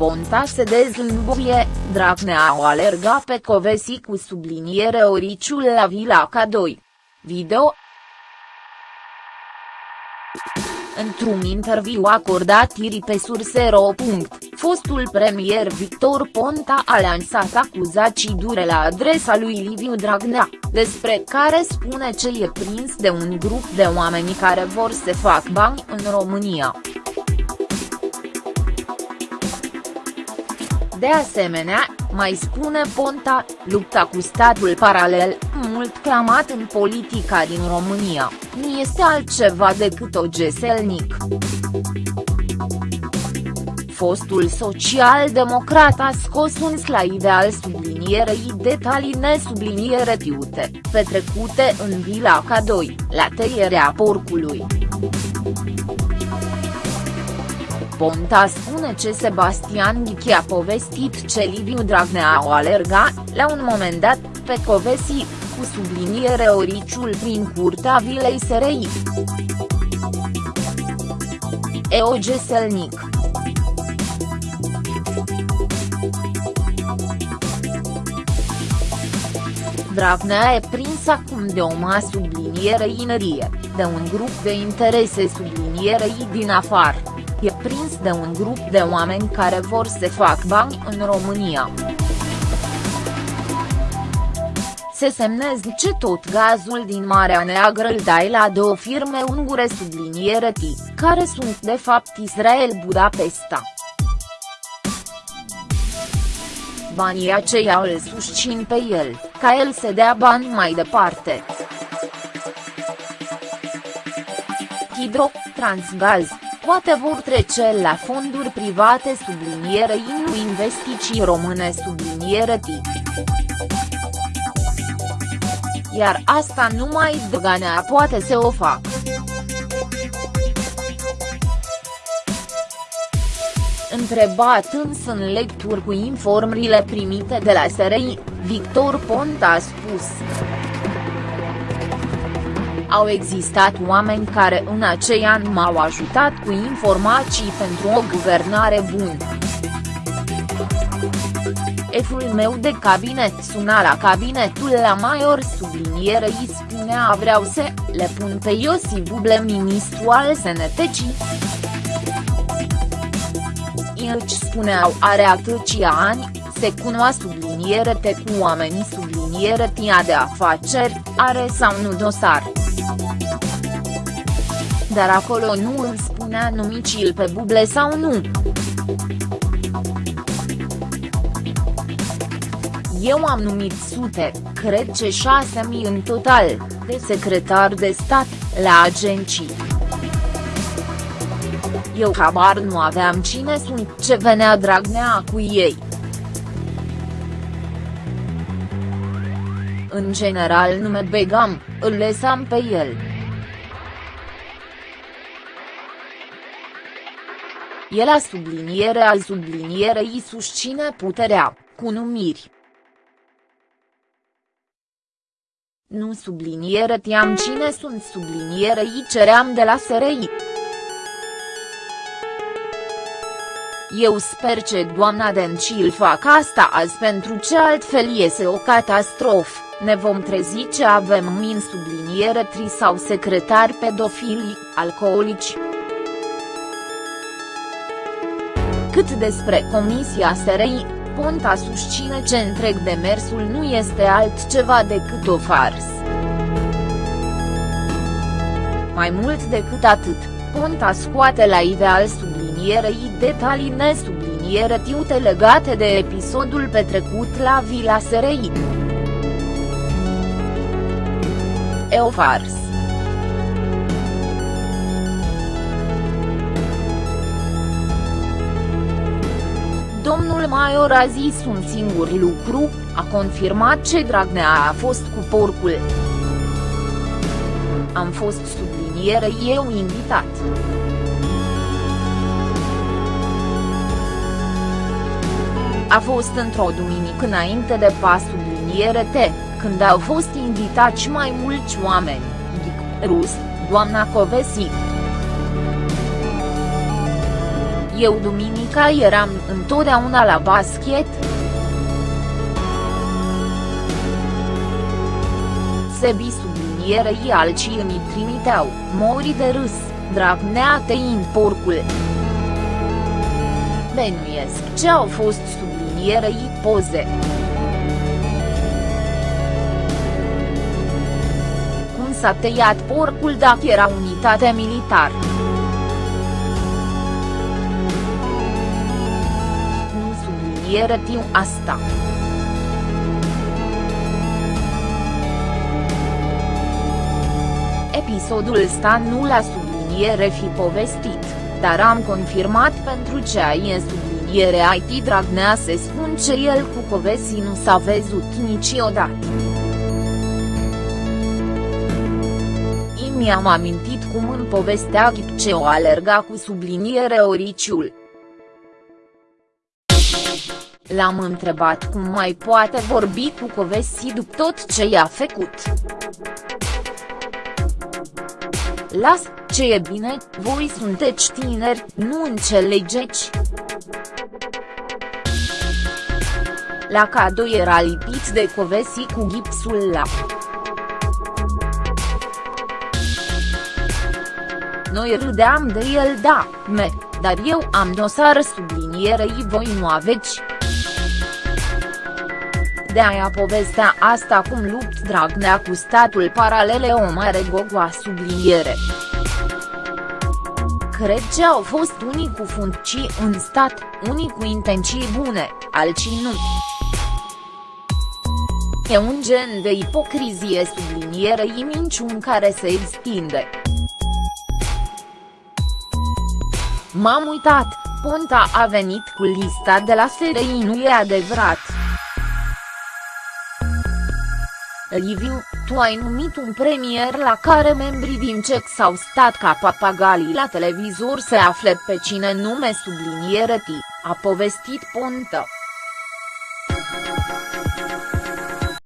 Ponta se dezlănbuie, Dragnea o alerga pe Covesi cu subliniere oriciul la Vila K2. Video Într-un interviu acordat ieri pe Surse.ro. Fostul premier Victor Ponta a lansat acuzații dure la adresa lui Liviu Dragnea, despre care spune ce e prins de un grup de oameni care vor să fac bani în România. De asemenea, mai spune Ponta, lupta cu statul paralel, mult clamat în politica din România, nu este altceva decât o geselnic. Fostul social-democrat a scos un slide al sublinierei detalii nesubliniere tiute, petrecute în Vila K2, la tăierea porcului. Ponta spune ce Sebastian Ghichi a povestit ce Liviu Dragnea o alerga, la un moment dat, pe Covesi, cu subliniere oriciul prin curtea vilei SRI. Eoge Selnic Dragnea e prins acum de o masă subliniere inerie, de un grup de interese sublinierei din afară e prins de un grup de oameni care vor să fac bani în România. Se semnezice tot gazul din Marea Neagră îl dai la două firme ungure subliniere T, care sunt de fapt Israel Budapesta. Banii aceia îl susțin pe el, ca el să dea bani mai departe. Hidro, Transgaz, poate vor trece la fonduri private sublinierei nu investiții române subliniere tip. Iar asta numai Dăganea poate să o facă. Întrebat însă în lecturi cu informările primite de la SRI, Victor Ponta a spus. Au existat oameni care în acei ani m-au ajutat cu informații pentru o guvernare bună. Eful meu de cabinet suna la cabinetul la Maior sublinierei spunea vreau să le pun pe Iosi Buble ministru al sănătății. Își spuneau are atâția ani, se cunoa subliniere te cu oamenii subliniere tia de afaceri, are sau nu dosar dar acolo nu îmi spunea numicil pe buble sau nu. Eu am numit sute, cred ce șase mii în total, de secretar de stat, la agenții. Eu habar nu aveam cine sunt ce venea Dragnea cu ei. În general nu me begam, îl lăsam pe el. El a subliniere al sublinierei susține puterea, cu numiri. Nu subliniere tiam cine sunt sublinierei ceream de la SRI. Eu sper ce doamna Dencil fac asta azi pentru ce altfel iese o catastrofă, ne vom trezi ce avem min subliniere tri sau secretari pedofili, alcoolici. Cât despre Comisia SRI, Ponta susține ce întreg demersul nu este altceva decât o fars. Mai mult decât atât, Ponta scoate la ideal sublinierei detalii nesubliniere tiute legate de episodul petrecut la Vila SRI. E o fars. Domnul Maior a zis un singur lucru, a confirmat ce Dragnea a fost cu porcul. Am fost subliniere eu invitat. A fost într-o duminică înainte de pas subliniere T, când au fost invitați mai mulți oameni, Ghic, Rus, doamna Covesi. Eu duminica eram întotdeauna la basket. Sebi sublinierei alții îmi trimiteau, mori de râs, Dragnea tăind porcul. Benuiesc ce au fost sublinierei poze. Cum s-a tăiat porcul dacă era unitate militar. Nu subliniere tiu asta. Episodul ăsta nu l-a subliniere fi povestit, dar am confirmat pentru ce e subliniere IT Dragnea se spun ce el cu Covesi nu s-a văzut niciodată. mi-am amintit cum în povestea ce o alerga cu subliniere oriciul. L-am întrebat cum mai poate vorbi cu Covesi după tot ce i-a făcut. Las, ce e bine, voi sunteți tineri, nu înțelegeți. La cadou era lipit de Covesi cu gipsul la. Noi râdeam de el da, me, dar eu am dosar sublinierei voi nu aveți. De aia povestea asta cum lupt Dragnea cu statul paralele o mare gogoa subliniere. Cred că au fost unii cu funcții în stat, unii cu intenții bune, alții nu. E un gen de ipocrizie sublinierei minciun care se extinde. M-am uitat, Ponta a venit cu lista de la SRI nu e adevărat. Liviu, tu ai numit un premier la care membrii din CEC s-au stat ca papagalii la televizor se afle pe cine nume subliniere T, a povestit Ponta.